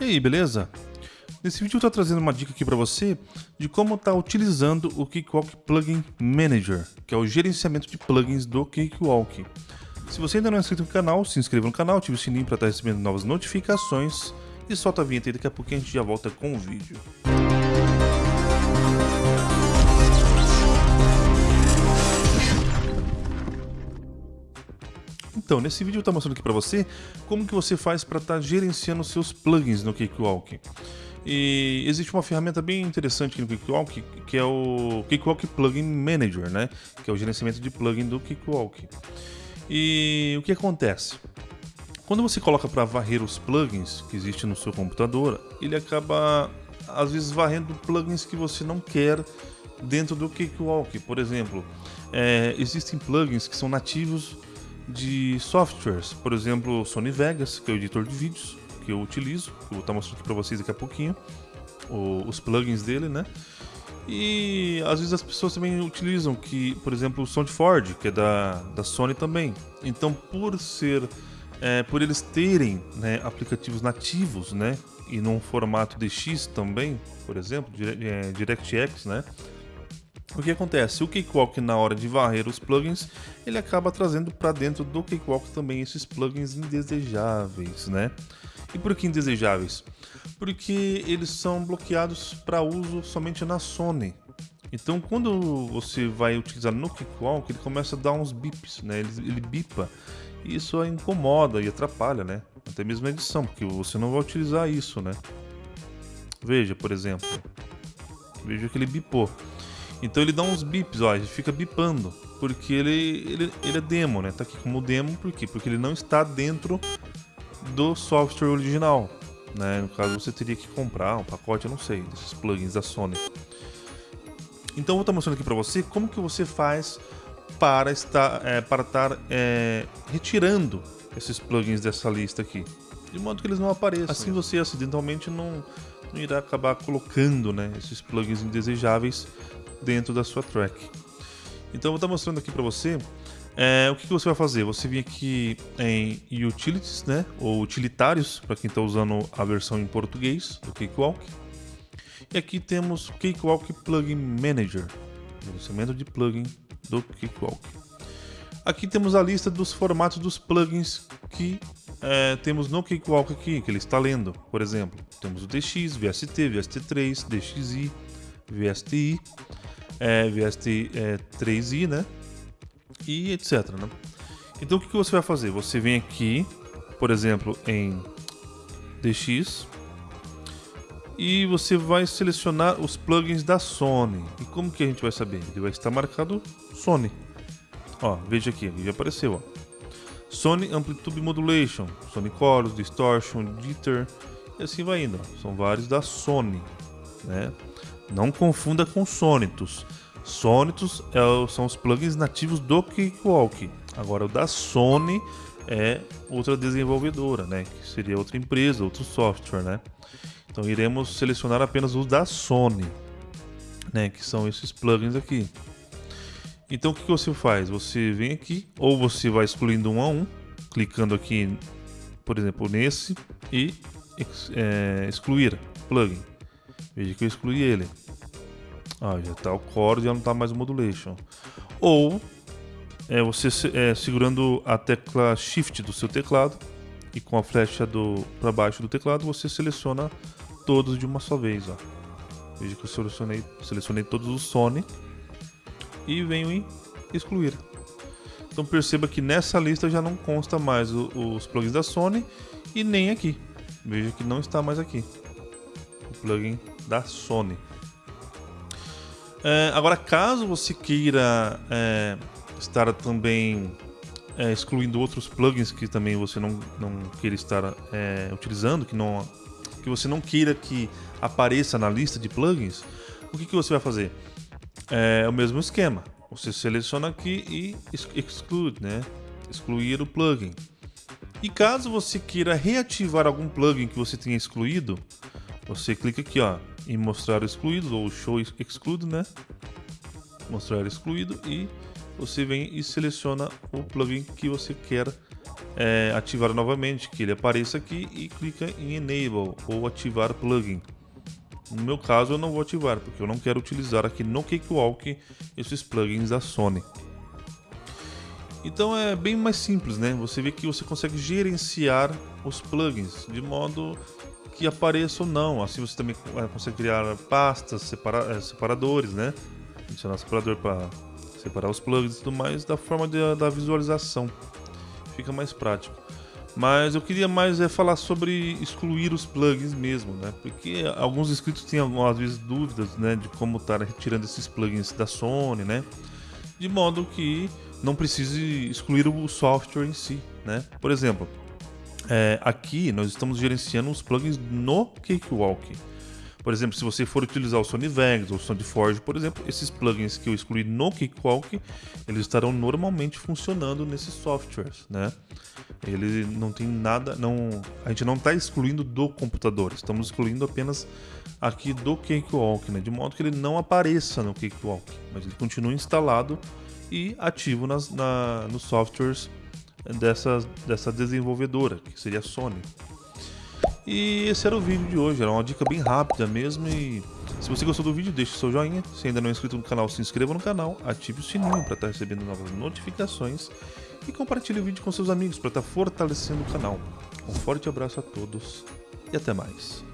E aí, beleza? Nesse vídeo eu estou trazendo uma dica aqui para você de como estar tá utilizando o Cakewalk Plugin Manager, que é o gerenciamento de plugins do Cakewalk. Se você ainda não é inscrito no canal, se inscreva no canal, ative o sininho para estar tá recebendo novas notificações e solta a vinheta e daqui a pouquinho a gente já volta com o vídeo. Então, nesse vídeo eu estou mostrando aqui para você como que você faz para estar tá gerenciando seus plugins no Cakewalk. E existe uma ferramenta bem interessante aqui no Cakewalk, que é o Cakewalk Plugin Manager, né? Que é o gerenciamento de plugin do Cakewalk. E o que acontece? Quando você coloca para varrer os plugins que existem no seu computador, ele acaba às vezes varrendo plugins que você não quer dentro do Cakewalk. Por exemplo, é, existem plugins que são nativos de softwares, por exemplo, Sony Vegas, que é o editor de vídeos que eu utilizo, que eu vou estar mostrando aqui para vocês daqui a pouquinho, o, os plugins dele, né? E às vezes as pessoas também utilizam que, por exemplo, o SoundForge, que é da, da Sony também. Então, por ser, é, por eles terem né, aplicativos nativos, né, e num formato DX também, por exemplo, é, DirectX, né, o que acontece? O Cakewalk, na hora de varrer os plugins, ele acaba trazendo para dentro do Cakewalk também esses plugins indesejáveis, né? E por que indesejáveis? Porque eles são bloqueados para uso somente na Sony. Então, quando você vai utilizar no Cakewalk, ele começa a dar uns bips, né? Ele, ele bipa. E isso incomoda e atrapalha, né? Até mesmo a edição, porque você não vai utilizar isso, né? Veja, por exemplo. Veja que ele bipou. Então ele dá uns bips, ó, ele fica bipando, porque ele, ele, ele é demo, né? Tá aqui como demo, por quê? Porque ele não está dentro do software original, né? No caso você teria que comprar um pacote, eu não sei, desses plugins da Sony. Então eu vou estar mostrando aqui para você como que você faz para estar, é, para estar é, retirando esses plugins dessa lista aqui, de modo que eles não apareçam. Assim você acidentalmente não, não irá acabar colocando né, esses plugins indesejáveis dentro da sua track. Então eu vou estar mostrando aqui para você é, o que, que, você vai fazer. Você vem aqui em Utilities, né, ou Utilitários, para quem está usando a versão em português do Cakewalk. E aqui temos Cakewalk Plugin Manager, gerenciamento de plugin do Cakewalk. Aqui temos a lista dos formatos dos plugins que é, temos no Cakewalk aqui, que ele está lendo. Por exemplo, temos o DX, VST, VST3, DXI, VSTI, é, VST é, 3i, né? E etc, né? Então o que, você vai fazer? Você vem aqui, por exemplo, em DX e você vai selecionar os plugins da Sony. E como que a gente vai saber? Ele vai estar marcado Sony. Ó, veja aqui, ele já apareceu, ó. Sony Amplitude Modulation, Sony Chorus, Distortion, Jitter e assim vai indo. Ó. São vários da Sony, né? Não confunda com Sonitus. Sonitus é, são os plugins nativos do Cakewalk. Agora o da Sony é outra desenvolvedora, né? Que seria outra empresa, outro software, né? Então iremos selecionar apenas os da Sony, né? Que são esses plugins aqui. Então o que, você faz? Você vem aqui, ou você vai excluindo um a um, clicando aqui, por exemplo, nesse e é, excluir plugin. Veja que eu excluí ele. Ah, já está o core, já não está mais o modulation. Ou é, você é, segurando a tecla Shift do seu teclado e com a flecha para baixo do teclado você seleciona todos de uma só vez. Ó. Veja que eu selecionei, selecionei todos os Sony e venho em excluir. Então perceba que nessa lista já não consta mais o, os plugins da Sony e nem aqui. Veja que não está mais aqui o plugin da Sony. É, agora, caso você queira é, estar também é, excluindo outros plugins que também você não, não queira estar é, utilizando, que, não, que você não queira que apareça na lista de plugins, o que, que você vai fazer? É o mesmo esquema. Você seleciona aqui e exclui, né? Excluir o plugin. E caso você queira reativar algum plugin que você tenha excluído, você clica aqui, ó, em mostrar excluído ou show excluído, né? Mostrar excluído e você vem e seleciona o plugin que você quer é, ativar novamente, que ele apareça aqui e clica em Enable ou ativar plugin. No meu caso eu não vou ativar, porque eu não quero utilizar aqui no Cakewalk esses plugins da Sony. Então é bem mais simples, né? Você vê que você consegue gerenciar os plugins de modo que apareça ou não. Assim você também consegue criar pastas, separa eh, separadores, né? Adicionar separador para separar os plugins e tudo mais da forma de, da visualização. Fica mais prático. Mas eu queria mais é falar sobre excluir os plugins mesmo, né? Porque alguns inscritos têm algumas vezes dúvidas, né, de como estar retirando esses plugins da Sony, né? De modo que não precise excluir o software em si, né? Por exemplo, é, aqui nós estamos gerenciando os plugins no Cakewalk. Por exemplo, se você for utilizar o Sony Vegas ou o SoundForge, por exemplo, esses plugins que eu excluí no Cakewalk, eles estarão normalmente funcionando nesses softwares, né? Ele não tem nada, não, a gente não está excluindo do computador, estamos excluindo apenas aqui do Cakewalk, né? De modo que ele não apareça no Cakewalk, mas ele continua instalado e ativo nas, na, nos softwares dessa, dessa desenvolvedora, que seria a Sony. E esse era o vídeo de hoje, era uma dica bem rápida mesmo e se você gostou do vídeo, deixe seu joinha, se ainda não é inscrito no canal, se inscreva no canal, ative o sininho para estar recebendo novas notificações e compartilhe o vídeo com seus amigos para estar fortalecendo o canal. Um forte abraço a todos e até mais.